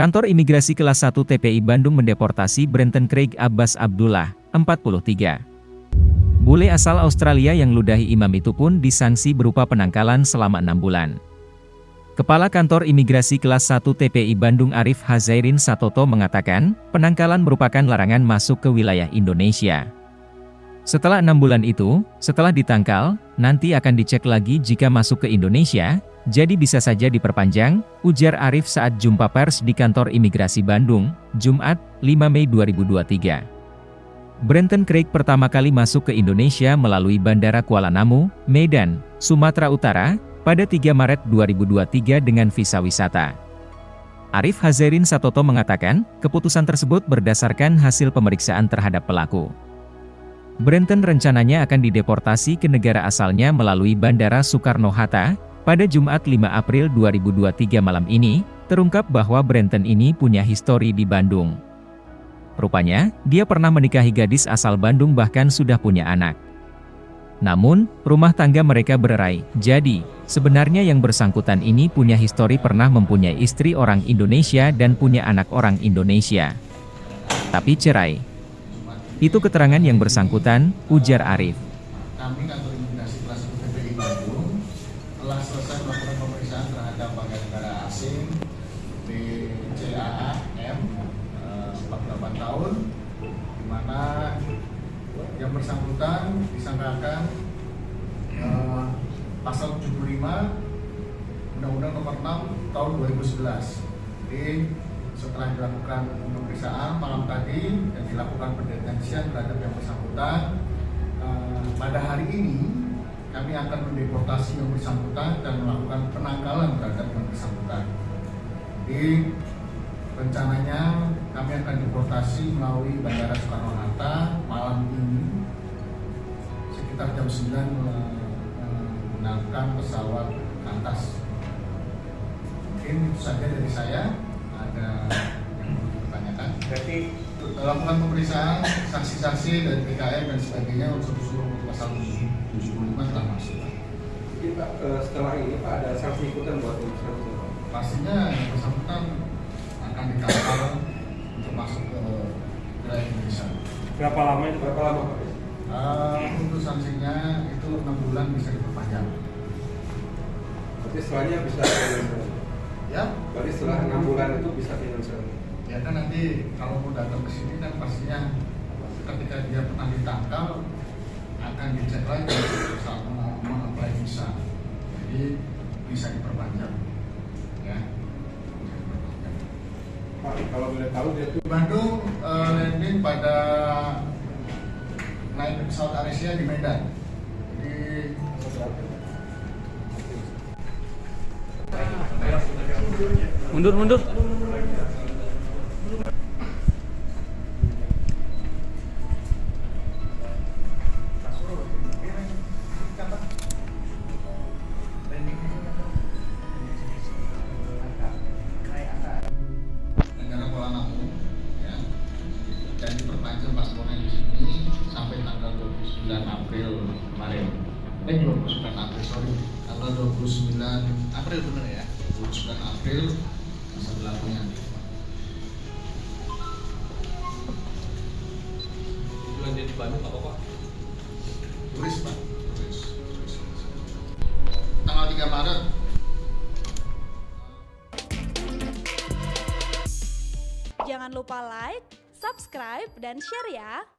Kantor Imigrasi Kelas 1 TPI Bandung mendeportasi Brenton Craig Abbas Abdullah, 43. Bule asal Australia yang ludahi imam itu pun disanksi berupa penangkalan selama enam bulan. Kepala Kantor Imigrasi Kelas 1 TPI Bandung Arif Hazairin Satoto mengatakan, penangkalan merupakan larangan masuk ke wilayah Indonesia. Setelah enam bulan itu, setelah ditangkal, nanti akan dicek lagi jika masuk ke Indonesia, jadi bisa saja diperpanjang, ujar Arif saat jumpa pers di kantor imigrasi Bandung, Jumat, 5 Mei 2023. Brenton Craig pertama kali masuk ke Indonesia melalui Bandara Kuala Namu, Medan, Sumatera Utara, pada 3 Maret 2023 dengan visa wisata. Arif Hazerin Satoto mengatakan, keputusan tersebut berdasarkan hasil pemeriksaan terhadap pelaku. Brenton rencananya akan dideportasi ke negara asalnya melalui Bandara Soekarno-Hatta, pada Jumat 5 April 2023 malam ini, terungkap bahwa Brenton ini punya histori di Bandung. Rupanya, dia pernah menikahi gadis asal Bandung bahkan sudah punya anak. Namun, rumah tangga mereka bererai, jadi, sebenarnya yang bersangkutan ini punya histori pernah mempunyai istri orang Indonesia dan punya anak orang Indonesia. Tapi cerai. Itu keterangan yang bersangkutan, ujar Arif. Kami kantor imigrasi kelas PPI Bandung telah selesai melakukan pemeriksaan terhadap warga negara asing BCAAM eh, 48 tahun di mana yang bersangkutan disangkakan eh, pasal 75 Undang-Undang Nomor 6 Tahun 2011. Jadi setelah dilakukan pemeriksaan malam tadi dan dilakukan pendeteksian terhadap yang bersangkutan eh, pada hari ini kami akan mendeportasi yang bersangkutan dan melakukan penangkalan terhadap yang bersangkutan. Jadi rencananya kami akan deportasi melalui Bandara Soekarno-Hatta malam ini sekitar jam 9 menggunakan pesawat kantas. Mungkin itu saja dari saya. Ada yang perlu ditanyakan? Berarti Lakukan pemeriksaan saksi-saksi dari PKM dan sebagainya unsur-unsur pasal 75 telah masuk. Jadi Pak, eh, setelah ini Pak ada sanksi ikutan buat pemeriksaan pastinya yang bersangkutan akan dikawal untuk masuk ke wilayah Indonesia. Berapa lama itu? Berapa lama Pak? Uh, untuk sanksinya itu enam bulan bisa diperpanjang. Berarti setelahnya bisa Ya, Berarti setelah enam bulan itu bisa financial. Ya kan nanti kalau mau datang ke sini kan pastinya ketika dia pernah ditangkal akan dicek lagi saat mau mengapply visa. Jadi bisa diperpanjang. Ya. Bisa diperpanjang. Pak, kalau boleh tahu dia tuh Di Bandung eh, landing pada naik pesawat Aresia di Medan. Jadi Mundur, mundur. April kemarin. Eh 29 April sorry tanggal 29 April bener ya 29 April masa berlakunya. Dia di Bandung apa Pak? Turis pak, turis. Tanggal 3 Maret Jangan lupa like, subscribe, dan share ya.